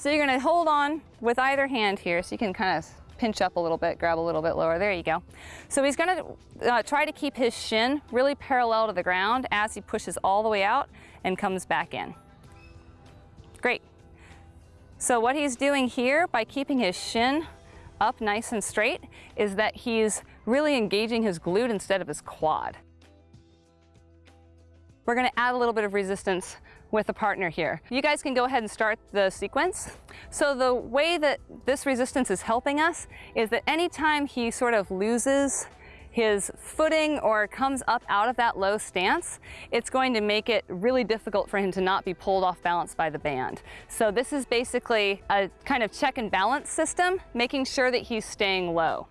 So you're gonna hold on with either hand here so you can kind of pinch up a little bit, grab a little bit lower. There you go. So he's gonna uh, try to keep his shin really parallel to the ground as he pushes all the way out and comes back in. Great. So what he's doing here by keeping his shin up nice and straight is that he's really engaging his glute instead of his quad. We're gonna add a little bit of resistance with a partner here. You guys can go ahead and start the sequence. So the way that this resistance is helping us is that anytime he sort of loses his footing or comes up out of that low stance, it's going to make it really difficult for him to not be pulled off balance by the band. So this is basically a kind of check and balance system, making sure that he's staying low.